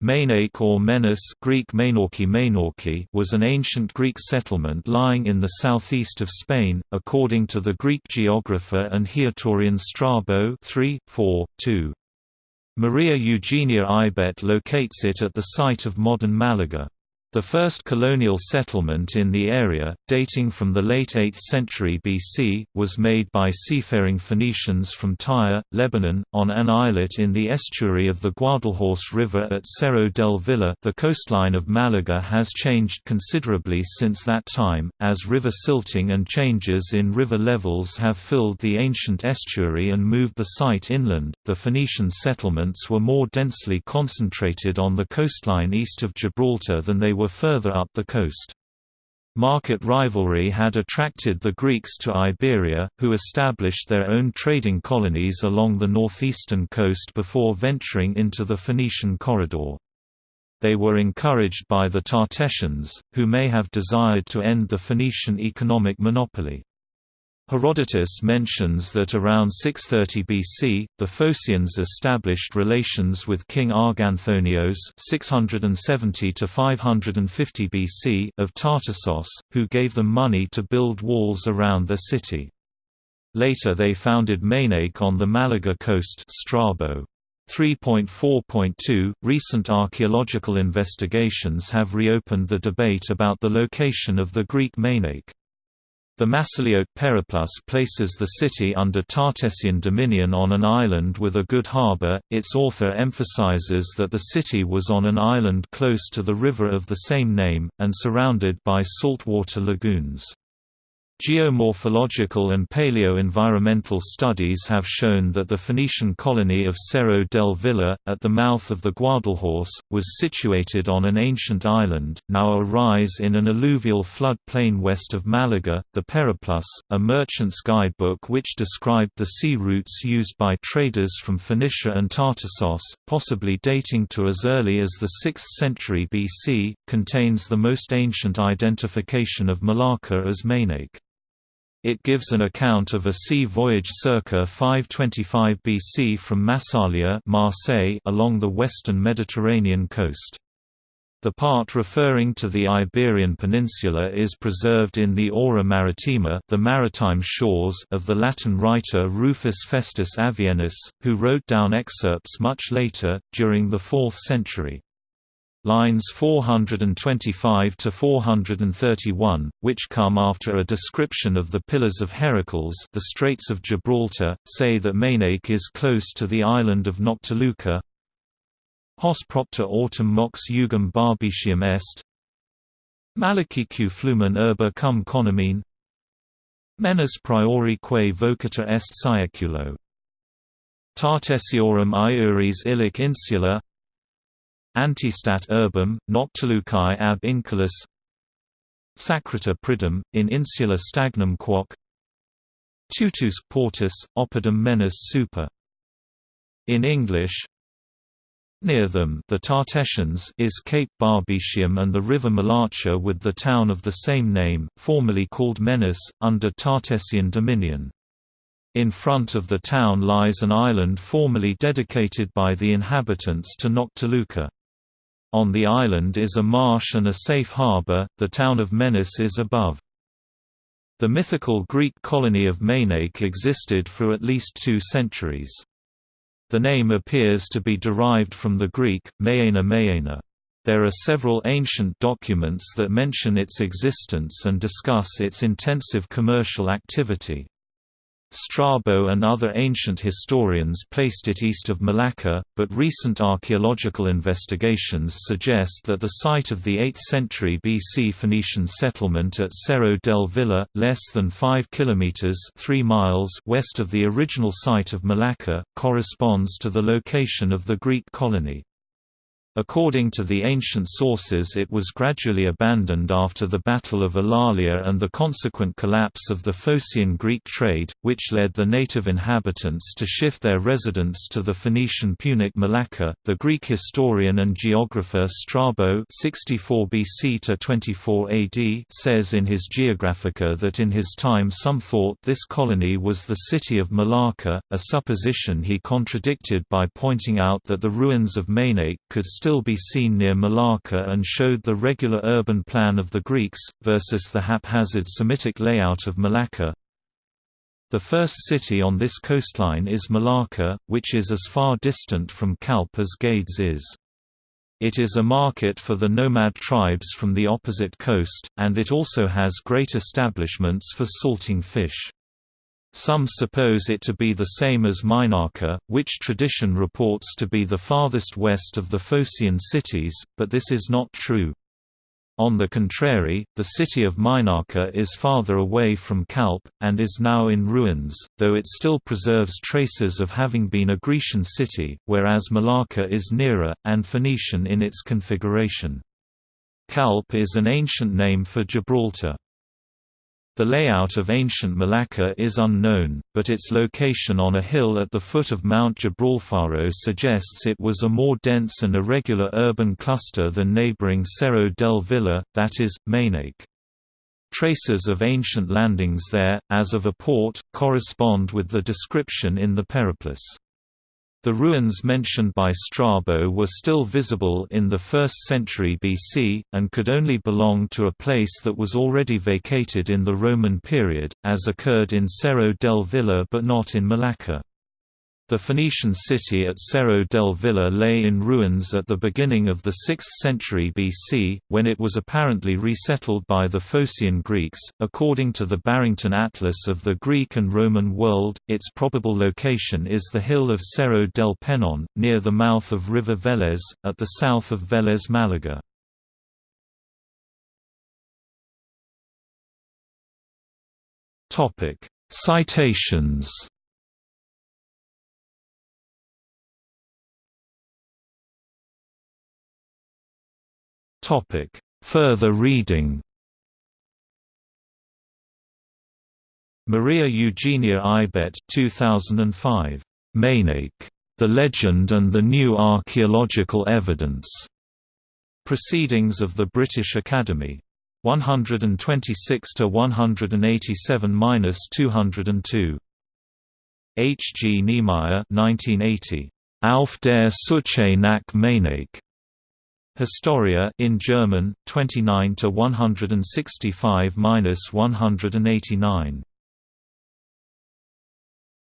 Mainake or Menas Greek Mainorki Mainorki was an ancient Greek settlement lying in the southeast of Spain, according to the Greek geographer and Haetorian Strabo 3, 4, 2. Maria Eugenia Aubet locates it at the site of modern Malaga. The first colonial settlement in the area, dating from the late 8th century BC, was made by seafaring Phoenicians from Tyre, Lebanon, on an islet in the estuary of the Guadalhorce River at Cerro del Villar. The coastline of Malaga has changed considerably since that time, as river silting and changes in river levels have filled the ancient estuary and moved the site inland. The Phoenician settlements were more densely concentrated on the coastline east of Gibraltar than they were further up the coast. Market rivalry had attracted the Greeks to Iberia, who established their own trading colonies along the northeastern coast before venturing into the Phoenician corridor. They were encouraged by the Tartessians, who may have desired to end the Phoenician economic monopoly. Herodotus mentions that around 630 BC, the Phocians established relations with King Arganthonios 670 BC of Tartessos, who gave them money to build walls around their city. Later they founded Mainake on the Malaga coast Strabo. 3.4.2 Recent archaeological investigations have reopened the debate about the location of the Greek Mainake. The Massiliot Periplus places the city under Tartessian dominion on an island with a good harbour. Its author emphasizes that the city was on an island close to the river of the same name, and surrounded by saltwater lagoons. Geomorphological and paleo-environmental studies have shown that the Phoenician colony of Cerro del Villar, at the mouth of the Guadalhorce, was situated on an ancient island, now a rise in an alluvial flood plain west of Malaga. The Periplus, a merchant's guidebook which described the sea routes used by traders from Phoenicia and Tartessos, possibly dating to as early as the 6th century BC, contains the most ancient identification of Malaca as Mainake. It gives an account of a sea voyage circa 525 BC from Massalia Marseille along the western Mediterranean coast. The part referring to the Iberian Peninsula is preserved in the Ora Maritima the maritime shores of the Latin writer Rufus Festus Avienus, who wrote down excerpts much later, during the 4th century lines 425 to 431, which come after a description of the Pillars of Heracles, the Straits of Gibraltar, say that Mainake is close to the island of Noctiluca. Hos propter autem mox jugum barbicium est. Malacique flumen urba cum conomine. Menas priori quae vocata est siaculo. Tartessiorum iuris illic insula Antistat urbum, noctilucae ab inculus Sacrita pridum, in insula stagnum quoc Tutus portus, oppidum menas super In English Near them the Tartessians is Cape Barbicium and the river Malacha with the town of the same name, formerly called Menas, under Tartessian dominion. In front of the town lies an island formerly dedicated by the inhabitants to Noctiluca. On the island is a marsh and a safe harbour, the town of Menas is above. The mythical Greek colony of Mainake existed for at least two centuries. The name appears to be derived from the Greek, Maena Maena. There are several ancient documents that mention its existence and discuss its intensive commercial activity. Strabo and other ancient historians placed it east of Malaca, but recent archaeological investigations suggest that the site of the 8th century BC Phoenician settlement at Cerro del Villar, less than 5 kilometers (3 miles) west of the original site of Malaca, corresponds to the location of the Greek colony. According to the ancient sources it was gradually abandoned after the Battle of Alalia and the consequent collapse of the Phocian Greek trade, which led the native inhabitants to shift their residence to the Phoenician Punic Malaca. The Greek historian and geographer Strabo 64 BC to 24 AD says in his Geographica that in his time some thought this colony was the city of Malaca, a supposition he contradicted by pointing out that the ruins of Mainake could still still be seen near Malaca and showed the regular urban plan of the Greeks, versus the haphazard Semitic layout of Malaca. The first city on this coastline is Malaca, which is as far distant from Calpe as Gades is. It is a market for the nomad tribes from the opposite coast, and it also has great establishments for salting fish. Some suppose it to be the same as Minorca, which tradition reports to be the farthest west of the Phocian cities, but this is not true. On the contrary, the city of Minorca is farther away from Calpe, and is now in ruins, though it still preserves traces of having been a Grecian city, whereas Malaca is nearer, and Phoenician in its configuration. Calpe is an ancient name for Gibraltar. The layout of ancient Malaca is unknown, but its location on a hill at the foot of Mount Gibralfaro suggests it was a more dense and irregular urban cluster than neighboring Cerro del Villar, that is, Mainake. Traces of ancient landings there, as of a port, correspond with the description in the Periplus. The ruins mentioned by Strabo were still visible in the 1st century BC, and could only belong to a place that was already vacated in the Roman period, as occurred in Cerro del Villar but not in Malaca. The Phoenician city at Cerro del Villar lay in ruins at the beginning of the 6th century BC, when it was apparently resettled by the Phocian Greeks. According to the Barrington Atlas of the Greek and Roman world, its probable location is the hill of Cerro del Penon, near the mouth of River Velez, at the south of Velez Malaga. Citations Topic: Further reading. Maria Eugenia Aubet 2005. Mainake. The Legend and the New Archaeological Evidence. Proceedings of the British Academy. 126 to 187-202. H. G. Niemeyer 1980. Auf der Suche nach Mainaique. Historia in German 29 to 165-189